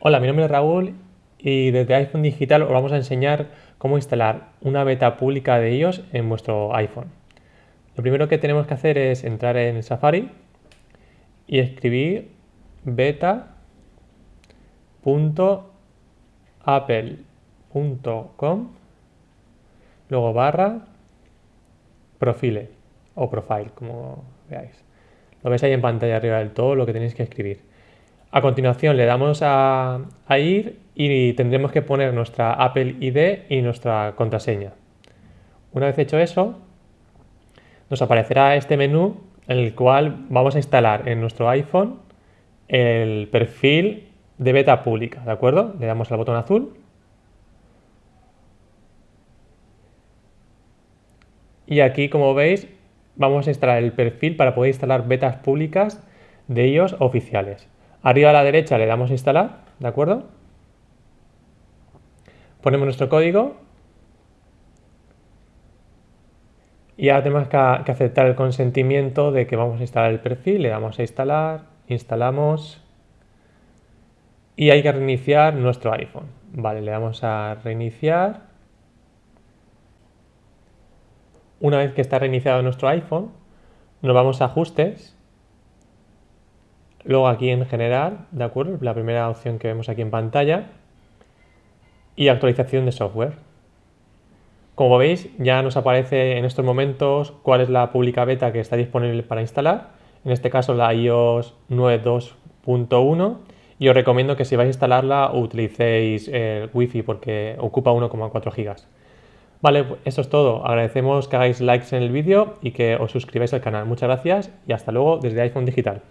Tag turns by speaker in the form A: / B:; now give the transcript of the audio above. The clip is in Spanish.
A: Hola, mi nombre es Raúl y desde iPhone Digital os vamos a enseñar cómo instalar una beta pública de ellos en vuestro iPhone. Lo primero que tenemos que hacer es entrar en Safari y escribir beta.apple.com luego barra profile o profile, como veáis. Lo veis ahí en pantalla arriba del todo lo que tenéis que escribir. A continuación le damos a, ir y tendremos que poner nuestra Apple ID y nuestra contraseña. Una vez hecho eso, nos aparecerá este menú en el cual vamos a instalar en nuestro iPhone el perfil de beta pública, ¿de acuerdo? Le damos al botón azul y aquí, como veis, vamos a instalar el perfil para poder instalar betas públicas de ellos oficiales. Arriba a la derecha le damos instalar, ¿de acuerdo? Ponemos nuestro código y ahora tenemos que, aceptar el consentimiento de que vamos a instalar el perfil, le damos a instalar, instalamos y hay que reiniciar nuestro iPhone. Vale, le damos a reiniciar. Una vez que está reiniciado nuestro iPhone, nos vamos a ajustes Luego aquí en general, ¿de acuerdo? La primera opción que vemos aquí en pantalla. Y actualización de software. Como veis, ya nos aparece en estos momentos cuál es la pública beta que está disponible para instalar. En este caso la iOS 9.2.1 y os recomiendo que si vais a instalarla utilicéis el Wi-Fi porque ocupa 1,4 GB. Vale, eso es todo. Agradecemos que hagáis likes en el vídeo y que os suscribáis al canal. Muchas gracias y hasta luego desde iPhone Digital.